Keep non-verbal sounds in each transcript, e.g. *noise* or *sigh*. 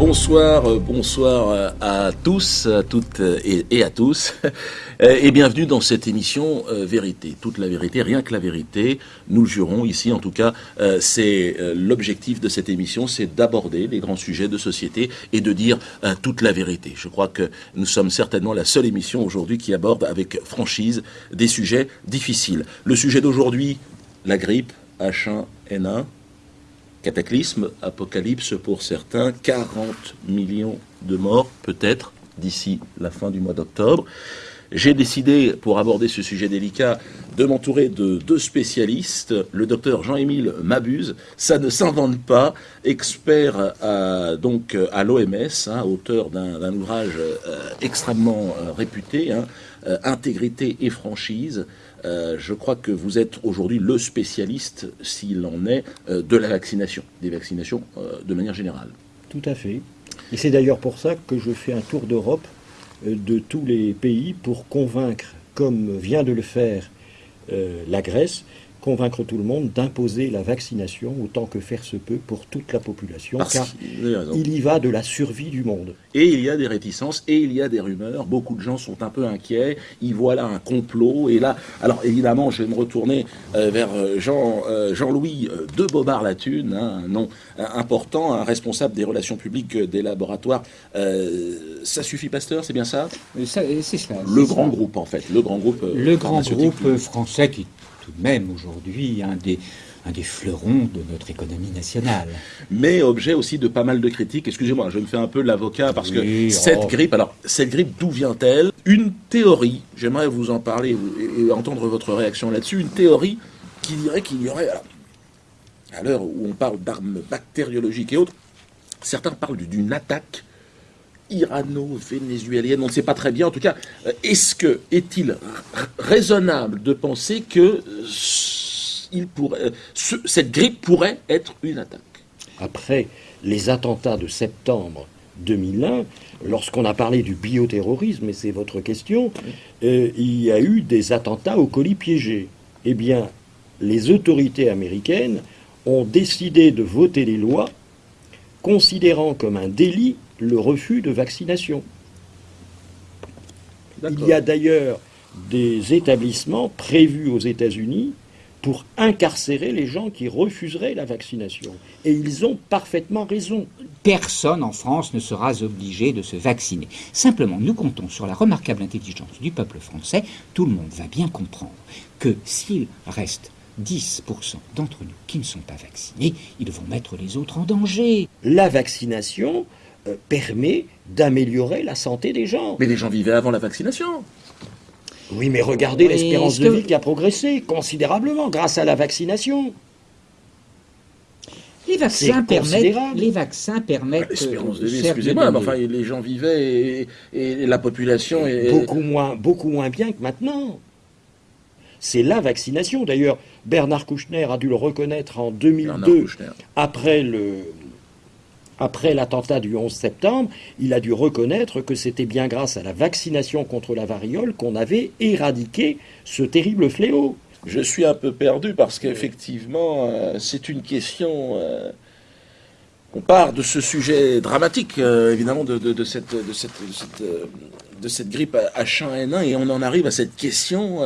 Bonsoir, euh, bonsoir euh, à tous, à toutes euh, et, à tous, *laughs* et bienvenue dans cette émission Vérité, toute la vérité, rien que la vérité. Nous le jurons ici, en tout cas, c'est l'objectif de cette émission, c'est d'aborder les grands sujets de société et de dire toute la vérité. Je crois que nous sommes certainement la seule émission aujourd'hui qui aborde avec franchise des sujets difficiles. Le sujet d'aujourd'hui, la grippe H1N1 Cataclysme, apocalypse pour certains, 40 millions de morts peut-être d'ici la fin du mois d'octobre. J'ai décidé, pour aborder ce sujet délicat, de m'entourer de deux spécialistes. Le docteur Jean-Émile Mabuse, ça ne s'invente pas, expert à, donc à l'OMS, hein, auteur d'un ouvrage euh, extrêmement euh, réputé, hein, euh, Intégrité et franchise. Je crois que vous êtes aujourd'hui le spécialiste, s'il en est, de la vaccination, des vaccinations de manière générale. Tout à fait. Et c'est d'ailleurs pour ça que je fais un tour d'Europe de tous les pays pour convaincre, comme vient de le faire la Grèce, convaincre tout le monde d'imposer la vaccination autant que faire se peut pour toute la population, car il y va de la survie du monde. Et il y a des réticences, et il y a des rumeurs, beaucoup de gens sont un peu inquiets, ils voient là un complot, et là, alors évidemment, je vais me retourner euh, vers euh, Jean, euh, Jean-Louis de Bobard-Latune, hein, un nom important, un responsable des relations publiques des laboratoires. ça suffit, Pasteur, c'est bien ça? C'est cela. Le grand groupe, en fait, le grand groupe. Le grand groupe français qui même aujourd'hui un des, un des fleurons de notre économie nationale. Mais objet aussi de pas mal de critiques. Excusez-moi, je me fais un peu l'avocat parce que cette oh. grippe, alors cette grippe, d'où vient-elle? Une théorie, j'aimerais vous en parler et entendre votre réaction là-dessus, une théorie qui dirait qu'il y aurait, à l'heure où on parle d'armes bactériologiques et autres, certains parlent d'une attaque irano-vénézuélienne, on ne sait pas très bien. En tout cas, euh, est-ce que est-il raisonnable de penser que euh, il pourrait, euh, cette grippe pourrait être une attaque? Après les attentats de septembre 2001, lorsqu'on a parlé du bioterrorisme, et c'est votre question, il y a eu des attentats au colis piégés. Eh bien, les autorités américaines ont décidé de voter les lois considérant comme un délit le refus de vaccination. Il y a d'ailleurs des établissements prévus aux États-Unis pour incarcérer les gens qui refuseraient la vaccination. Et ils ont parfaitement raison. Personne en France ne sera obligé de se vacciner. Simplement, nous comptons sur la remarquable intelligence du peuple français. Tout le monde va bien comprendre que s'il reste 10% d'entre nous qui ne sont pas vaccinés, ils vont mettre les autres en danger. La vaccination, euh, permet d'améliorer la santé des gens. Mais les gens vivaient avant la vaccination. Oui, mais regardez l'espérance de vie qui a progressé considérablement grâce à la vaccination. Les vaccins permettent. Les vaccins permettent. Ah, l'espérance de vie, excusez-moi, mais enfin, les gens vivaient et, la population est. Beaucoup moins, beaucoup moins bien que maintenant. C'est la vaccination. D'ailleurs, Bernard Kouchner a dû le reconnaître en 2002, après le, après l'attentat du 11 septembre, il a dû reconnaître que c'était bien grâce à la vaccination contre la variole qu'on avait éradiqué ce terrible fléau. Je suis un peu perdu parce qu'effectivement, euh, c'est une question... Euh, on part de ce sujet dramatique, euh, évidemment, de, cette, de, cette, de, cette, grippe H1N1, et on en arrive à cette question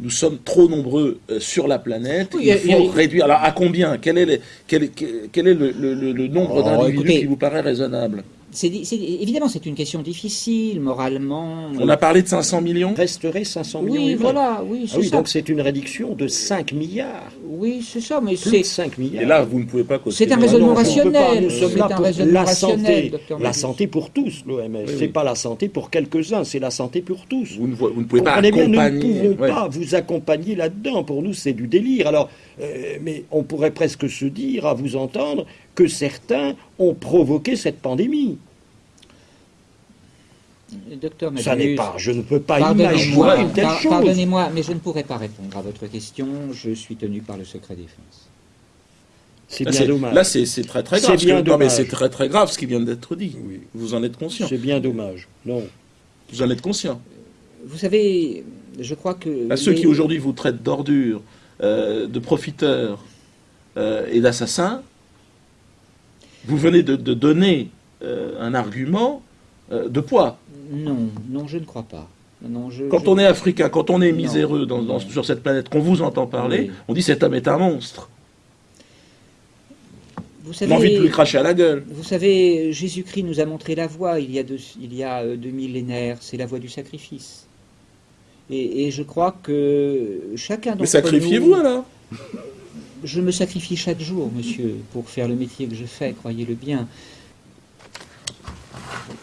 nous sommes trop nombreux euh, sur la planète. il faut réduire. Alors, à combien? Quel est, quel, quel est le, nombre oh, d'individus qui vous paraît raisonnable? évidemment, c'est une question difficile, moralement. On a parlé de 500 millions? Resterait 500 millions. Oui, voilà, oui, ah oui, Donc c'est une réduction de 5 milliards. Oui, c'est ça, mais c'est. 5 milliards. Et là, vous ne pouvez pas C'est un raisonnement rationnel. Nous sommes là pour la santé. La santé pour tous, l'OMS. Ce n'est pas la santé pour quelques-uns, c'est la santé pour tous. Vous ne, vous ne pouvez pas accompagner. nous ne pouvons pas vous accompagner là-dedans. Pour nous, c'est du délire. Alors, euh, mais on pourrait presque se dire, à vous entendre, que certains ont provoqué cette pandémie. Docteur Ça n'est pas, je ne peux pas imaginer une telle chose. Pardonnez-moi, mais je ne pourrais pas répondre à votre question. Je suis tenu par le secret défense. C'est bien dommage. Là, c'est très très grave. Bien non, mais c'est très très grave ce qui vient d'être dit. Vous en êtes conscient. C'est bien dommage. Non. Vous en êtes conscient. Vous savez, je crois que. À ceux qui aujourd'hui vous traitent d'ordures, euh, de profiteurs euh, et d'assassins, vous venez de, donner euh, un argument de poids. Non, non, je ne crois pas. Non, je- Quand je- on est africain, quand on est Non. miséreux dans- dans- Non. sur cette planète, qu'on vous entend parler, Oui. on dit cet homme est un monstre. vous On savez, a envie de lui cracher à la gueule. Vous savez, Jésus-Christ nous a montré la voie il y a deux, il y a euh, deux millénaires, c'est la voie du sacrifice. Et, et je crois que chacun d'entre Mais nous... sacrifiez-vous alors Je me sacrifie chaque jour, monsieur, pour faire le métier que je fais, croyez-le bien.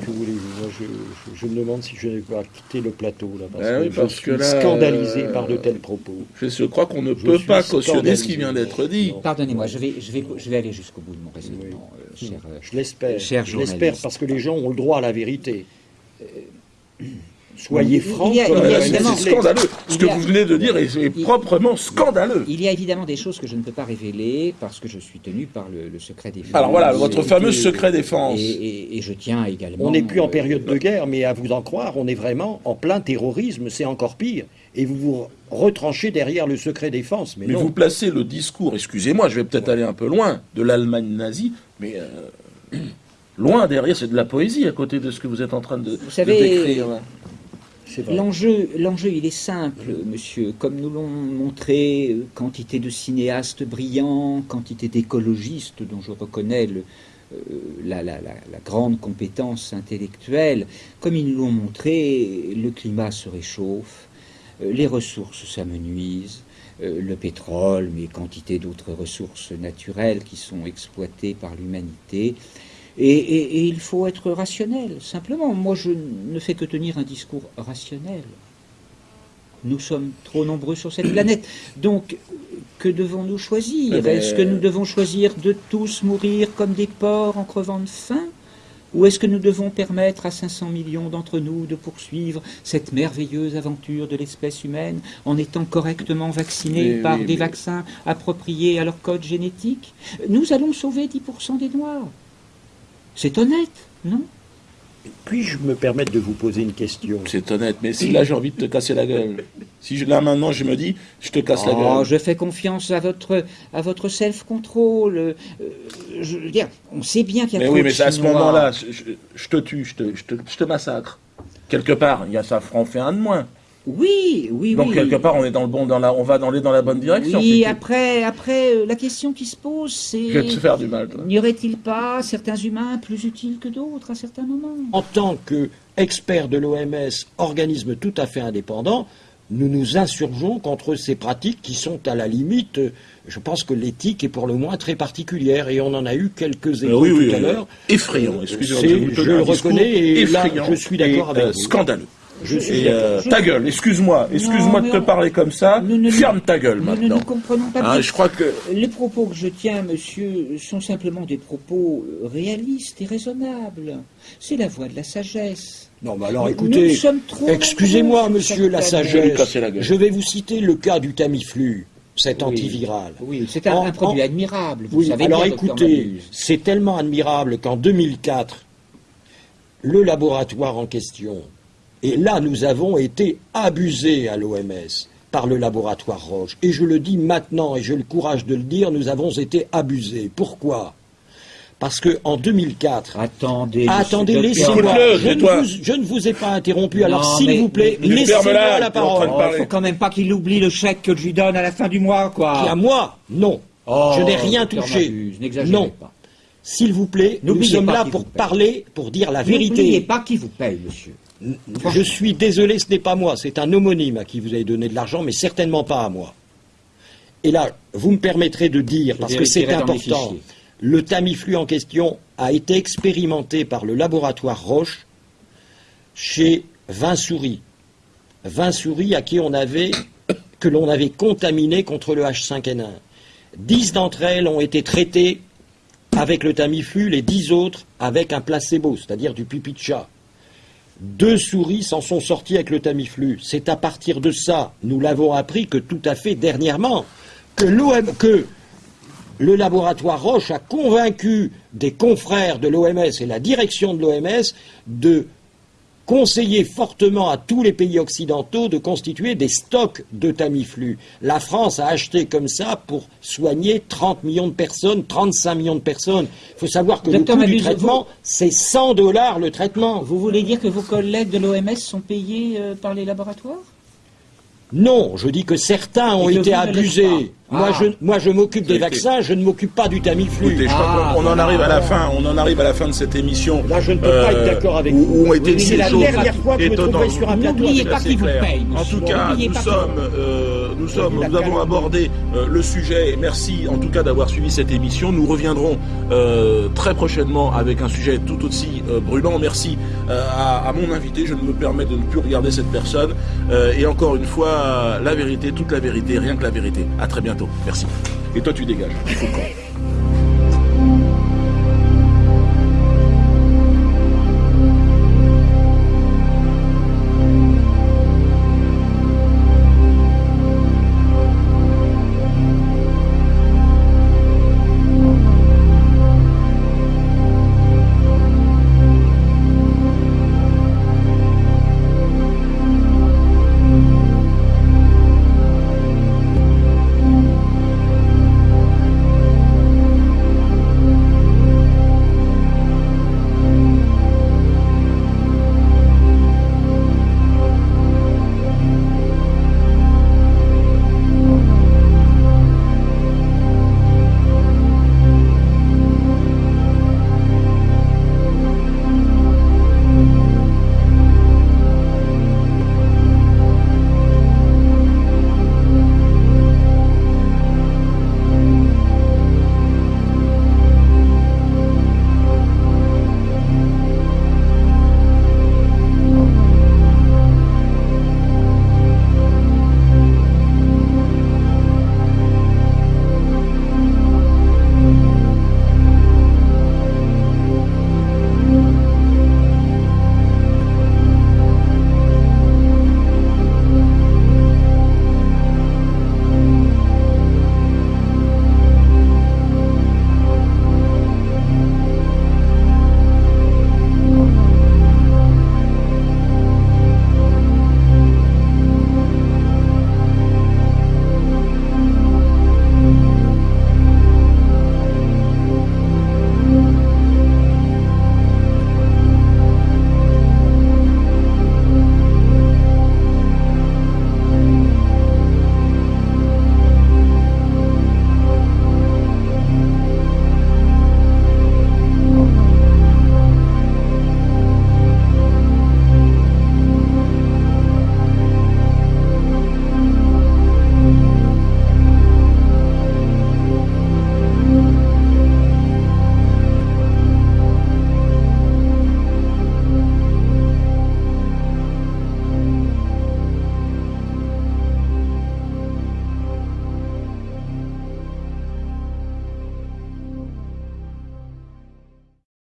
Que voulez-vous Moi, je, je- je me demande si je n'ai pas quitté le plateau, là, parce Ben que oui, je suis que là, scandalisé euh, par de tels propos. Je, je crois qu'on ne Je peut pas cautionner ce qui vient d'être dit. Pardonnez-moi, je vais, je, vais, je vais aller jusqu'au bout de mon raisonnement, euh, cher... euh, Je l'espère. Cher Je l'espère parce que les gens ont le droit à la vérité. Soyez francs. C'est scandaleux. Ce que a- vous venez de dire est, est il- proprement scandaleux. Il y a évidemment des choses que je ne peux pas révéler parce que je suis tenu par le, le secret défense. Alors voilà, votre fameux et- secret défense. Et, et- et je tiens également... On n'est plus en euh, période de guerre, mais à vous en croire, on est vraiment en plein terrorisme, c'est encore pire. Et vous vous retranchez derrière le secret défense. Mais, Mais non. vous placez le discours, excusez-moi, je vais peut-être aller un peu loin, de l'Allemagne nazie, mais euh, *clears throat* loin derrière, c'est de la poésie à côté de ce que vous êtes en train de, de savez, décrire. L'enjeu, l'enjeu, il est simple, monsieur. Comme nous l'ont montré euh, quantité de cinéastes brillants, quantité d'écologistes dont je reconnais le- euh, la, la- la- la grande compétence intellectuelle, comme ils nous l'ont montré, le climat se réchauffe, euh, les ressources s'amenuisent, euh, le pétrole, mais quantité d'autres ressources naturelles qui sont exploitées par l'humanité. Et, et- et il faut être rationnel, simplement. Moi, je ne fais que tenir un discours rationnel. Nous sommes trop nombreux sur cette planète. Donc, que devons-nous choisir Eh ben, Est-ce que nous devons choisir de tous mourir comme des porcs en crevant de faim Ou est-ce que nous devons permettre à 500 millions d'entre nous de poursuivre cette merveilleuse aventure de l'espèce humaine en étant correctement vaccinés Mais par oui, des mais- vaccins appropriés à leur code génétique? Nous allons sauver 10% des Noirs. C'est honnête, non? Puis-je me permettre de vous poser une question? C'est honnête, mais si là j'ai envie de te casser la gueule, si je- là maintenant je me dis, je te casse la Oh, gueule. je fais confiance à votre, à votre self-control. Euh, je veux dire, on sait bien qu'il y a Mais oui, de mais c'est à ce moment-là, je, je- je te tue, je te, je te- je te massacre. Quelque part, il y a ça en fait un de moins. Oui, oui, Donc oui. quelque part, on est dans le bon, dans la, on va dans, les- dans la bonne direction. Oui, après, après, euh, la question qui se pose, c'est... Je vais te faire du mal. N'y aurait-il pas certains humains plus utiles que d'autres à certains moments? En tant qu'expert de l'OMS, organisme tout à fait indépendant, nous nous insurgeons contre ces pratiques qui sont à la limite, euh, je pense que l'éthique est pour le moins très particulière, et on en a eu quelques Euh, échos oui, oui, tout à euh, l'heure. effrayant, excusez-moi. je un le reconnais, et là, je suis d'accord avec euh, vous. Scandaleux. Je suis Et, euh, Je- ta gueule, excuse-moi, excuse-moi de te on- parler comme ça. Nous ne- Ferme ta gueule Nous ne maintenant. nous comprenons pas Ah, bien. je crois que Les propos que je tiens, monsieur, sont simplement des propos euh, réalistes et raisonnables. C'est la voie de la sagesse. Non, mais alors écoutez, nous sommes trop excusez-moi, monsieur la sagesse, la je vais vous citer le cas du Tamiflu, cet Oui. antiviral. Oui, c'est un, En- un produit en- admirable. Vous Oui, savez alors bien, écoutez, c'est tellement admirable qu'en 2004, le laboratoire en question, et là nous avons été abusés à l'OMS par le laboratoire Roche, et je le dis maintenant, et j'ai le courage de le dire, nous avons été abusés. Pourquoi? Parce que en 2004, Attendez. Attendez, laissez-moi. Je, ne je ne vous ai pas interrompu, alors s'il vous plaît, laissez-moi la parole. Oh, parler. faut quand même pas qu'il oublie le chèque que je lui donne à la fin du mois, quoi. Qui à moi? Non. Oh, je n'ai rien touché. Non. pas. S'il vous plaît, nous N'oubliez sommes là pour parler, pour dire la N'oubliez vérité. pas qui vous paye, monsieur. Je suis désolé, ce n'est pas moi, c'est un homonyme à qui vous avez donné de l'argent, mais certainement pas à moi. Et là, vous me permettrez de dire, parce que c'est important, le Tamiflu en question a été expérimenté par le laboratoire Roche chez 20 souris. 20 souris à qui on avait, que l'on avait contaminé contre le H5N1. 10 d'entre elles ont été traitées avec le Tamiflu, les 10 autres avec un placebo, c'est-à-dire du pipi de chat. Deux souris s'en sont sorties avec le Tamiflu. C'est à partir de ça, nous l'avons appris que tout à fait dernièrement, que l'OM, que le laboratoire Roche a convaincu des confrères de l'OMS et la direction de l'OMS de conseillé fortement à tous les pays occidentaux de constituer des stocks de Tamiflu. La France a acheté comme ça pour soigner 30 millions de personnes, 35 millions de personnes. Il faut savoir que Docteur le coût du traitement, c'est 100 dollars le traitement. Vous voulez dire que vos collègues de l'OMS sont payés euh, par les laboratoires? Non, je dis que certains ont Et été abusés. Moi, Ah. je, moi, je m'occupe des vaccins, je ne m'occupe pas du Tamiflu. Écoutez, je crois Ah, qu'on on en arrive à la fin. On en arrive à la fin de cette émission. Là, je ne peux pas être d'accord avec où- vous. Où ont été Oui, des la choses dernière fois que je me sur un plateau N'oubliez pas qui vous paye, En tout cas, nous sommes, euh, nous sommes, nous avons calme. abordé euh, le sujet. Merci en tout cas d'avoir suivi cette émission. Nous reviendrons euh, très prochainement avec un sujet tout aussi euh, brûlant. Merci euh, à, à mon invité. Je ne me permets de ne plus regarder cette personne. Euh, et encore une fois, la vérité, toute la vérité, rien que la vérité. À très bientôt. Merci. Et toi, tu dégages. Il faut.